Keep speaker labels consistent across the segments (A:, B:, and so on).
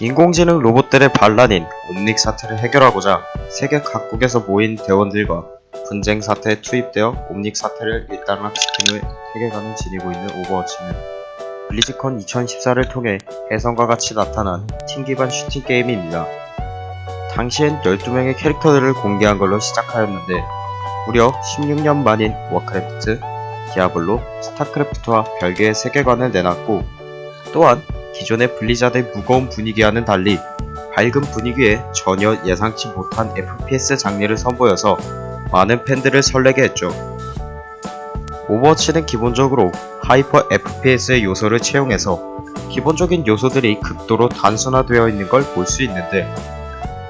A: 인공지능 로봇들의 반란인 옴닉 사태를 해결하고자 세계 각국에서 모인 대원들과 분쟁 사태에 투입되어 옴닉 사태를 일단락시킨 후 세계관을 지니고 있는 오버워치는 블리즈컨 2014를 통해 혜성과 같이 나타난 팀 기반 슈팅 게임입니다. 당시엔 12명의 캐릭터들을 공개한 걸로 시작하였는데 무려 16년 만인 워크래프트, 디아블로, 스타크래프트와 별개의 세계관을 내놨고 또한 기존의 블리자드의 무거운 분위기와는 달리 밝은 분위기에 전혀 예상치 못한 FPS 장르를 선보여서 많은 팬들을 설레게 했죠. 오버워치는 기본적으로 hyper FPS의 요소를 채용해서 기본적인 요소들이 극도로 단순화되어 있는 걸 볼 수 있는데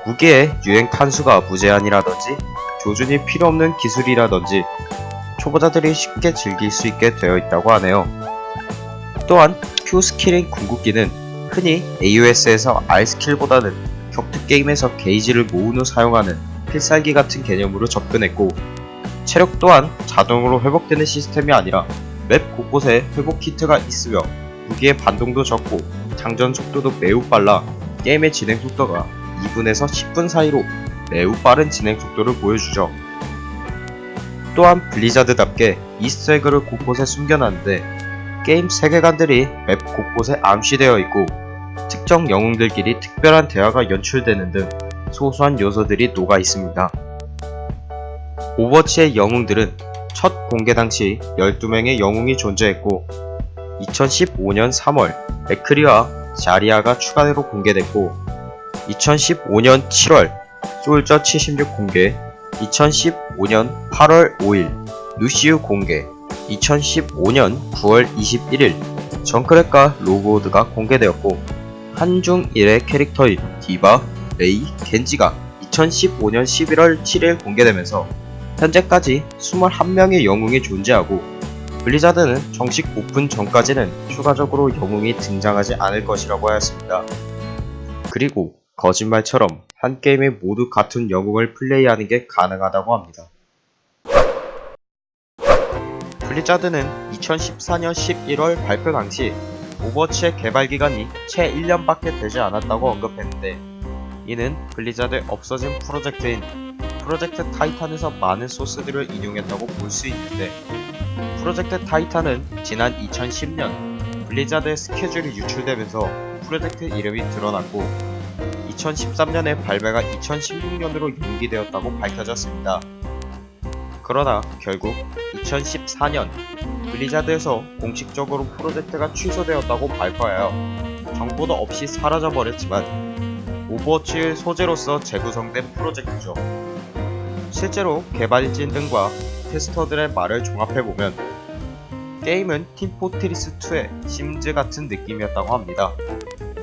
A: 무기의 유행 탄수가 무제한이라든지 조준이 필요 없는 기술이라든지 초보자들이 쉽게 즐길 수 있게 되어 있다고 하네요. 또한 Q 스킬인 궁극기는 흔히 AOS에서 R 스킬보다는 격투 게임에서 게이지를 모은 후 사용하는 필살기 같은 개념으로 접근했고 체력 또한 자동으로 회복되는 시스템이 아니라 맵 곳곳에 회복 키트가 있으며 무기의 반동도 적고 장전 속도도 매우 빨라 게임의 진행 속도가 2분에서 10분 사이로 매우 빠른 진행 속도를 보여주죠. 또한 블리자드답게 Easter egg를 곳곳에 숨겨놨는데 게임 세계관들이 맵 곳곳에 암시되어 있고 특정 영웅들끼리 특별한 대화가 연출되는 등 소소한 요소들이 녹아 있습니다. 오버워치의 영웅들은 첫 공개 당시 12명의 영웅이 존재했고 2015년 3월 맥크리와 자리아가 추가로 공개됐고 2015년 7월 솔저 76 공개 2015년 8월 5일 루시우 공개 2015년 9월 21일 정크랫과 로드호그가 공개되었고 한중일의 캐릭터인 디바, 메이, 겐지가 2015년 11월 7일 공개되면서 현재까지 21명의 영웅이 존재하고 블리자드는 정식 오픈 전까지는 추가적으로 영웅이 등장하지 않을 것이라고 하였습니다. 그리고 거짓말처럼 한 게임에 모두 같은 영웅을 플레이하는 게 가능하다고 합니다. 블리자드는 2014년 11월 발표 당시 오버워치의 개발 기간이 채 1년밖에 되지 않았다고 언급했는데 이는 블리자드의 없어진 프로젝트인 프로젝트 타이탄에서 많은 소스들을 인용했다고 볼 수 있는데 프로젝트 타이탄은 지난 2010년 블리자드의 스케줄이 유출되면서 프로젝트 이름이 드러났고 2013년에 발매가 2016년으로 연기되었다고 밝혀졌습니다. 그러나 결국 2014년 블리자드에서 공식적으로 프로젝트가 취소되었다고 발표하여 정보도 없이 사라져버렸지만 오버워치의 소재로서 재구성된 프로젝트죠. 실제로 개발진 등과 테스터들의 말을 종합해보면 게임은 팀포트리스2의 심즈 같은 느낌이었다고 합니다.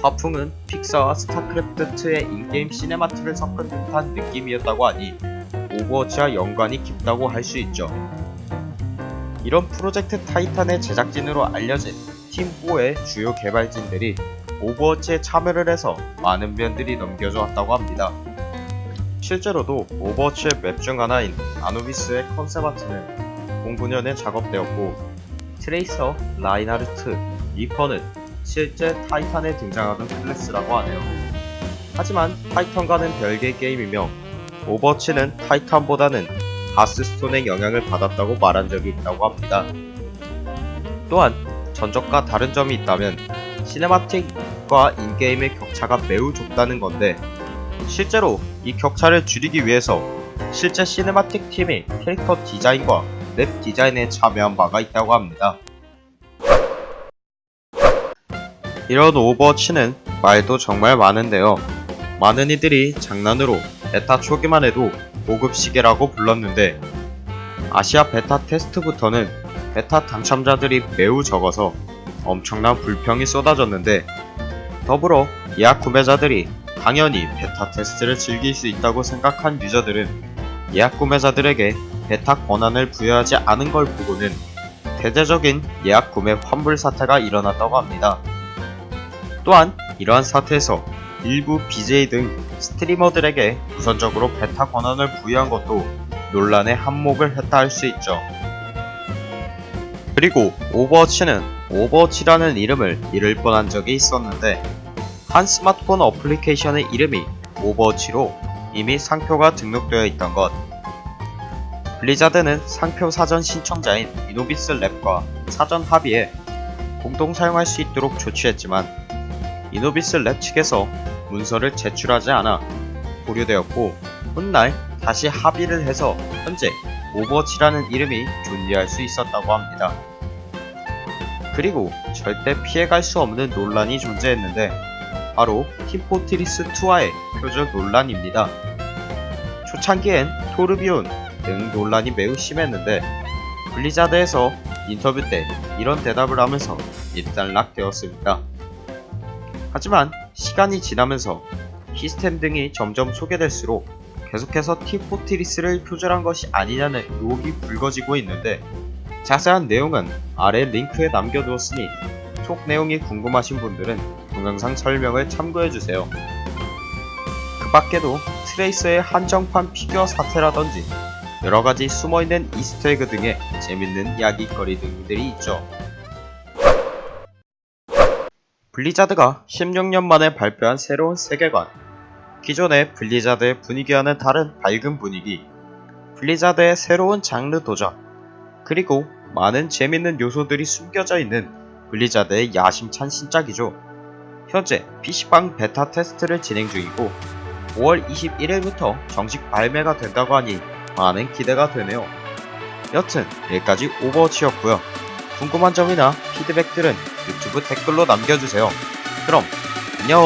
A: 화풍은 픽사와 스타크래프트2의 in-game cinematic을 섞은 듯한 느낌이었다고 하니 오버워치와 연관이 깊다고 할 수 있죠. 이런 프로젝트 타이탄의 제작진으로 알려진 팀4의 주요 개발진들이 오버워치에 참여를 해서 많은 면들이 넘겨져 왔다고 합니다. 실제로도 오버워치의 맵 중 하나인 아누비스의 concept art는 09년에 작업되었고 트레이서, 라인하르트, 리퍼는 실제 타이탄에 등장하던 클래스라고 하네요. 하지만 타이탄과는 별개의 게임이며 오버워치는 타이탄보다는 하스스톤의 영향을 받았다고 말한 적이 있다고 합니다. 또한 전적과 다른 점이 있다면 cinematic과 in-game의 격차가 매우 좁다는 건데 실제로 이 격차를 줄이기 위해서 실제 cinematic 팀이 캐릭터 디자인과 맵 디자인에 참여한 바가 있다고 합니다. 이런 오버워치는 말도 정말 많은데요. 많은 이들이 장난으로 베타 초기만 해도 고급 시계라고 불렀는데 아시아 베타 테스트부터는 베타 당첨자들이 매우 적어서 엄청난 불평이 쏟아졌는데 더불어 예약 구매자들이 당연히 베타 테스트를 즐길 수 있다고 생각한 유저들은 예약 구매자들에게 베타 권한을 부여하지 않은 걸 보고는 대대적인 예약 구매 환불 사태가 일어났다고 합니다. 또한 이러한 사태에서 일부 BJ 등 스트리머들에게 우선적으로 베타 권한을 부여한 것도 논란의 한몫을 했다 할 수 있죠. 그리고 오버워치는 오버워치라는 이름을 잃을 뻔한 적이 있었는데 한 스마트폰 어플리케이션의 이름이 오버워치로 이미 상표가 등록되어 있던 것. 블리자드는 상표 사전 신청자인 이노비스 랩과 사전 합의해 공동 사용할 수 있도록 조치했지만 이노비스 랩 측에서 문서를 제출하지 않아 보류되었고 훗날 다시 합의를 해서 현재 오버워치라는 이름이 존재할 수 있었다고 합니다. 그리고 절대 피해갈 수 없는 논란이 존재했는데 바로 팀포트리스2와의 표절 논란입니다. 초창기엔 토르비온 등 논란이 매우 심했는데 블리자드에서 인터뷰 때 이런 대답을 하면서 일단락되었습니다. 하지만 시간이 지나면서 시스템 등이 점점 소개될수록 계속해서 팀포트리스를 표절한 것이 아니냐는 의혹이 불거지고 있는데 자세한 내용은 아래 링크에 남겨두었으니 속 내용이 궁금하신 분들은 동영상 설명을 참고해주세요. 그 밖에도 트레이서의 한정판 피규어 사태라든지 여러가지 숨어있는 Easter egg 등의 재밌는 이야기거리 등들이 있죠. 블리자드가 16년 만에 발표한 새로운 세계관 기존의 블리자드의 분위기와는 다른 밝은 분위기 블리자드의 새로운 장르 도전 그리고 많은 재밌는 요소들이 숨겨져 있는 블리자드의 야심찬 신작이죠. 현재 PC방 베타 테스트를 진행 중이고 5월 21일부터 정식 발매가 된다고 하니 많은 기대가 되네요. 여튼 여기까지 오버워치였고요. 궁금한 점이나 피드백들은 유튜브 댓글로 남겨주세요. 그럼 안녕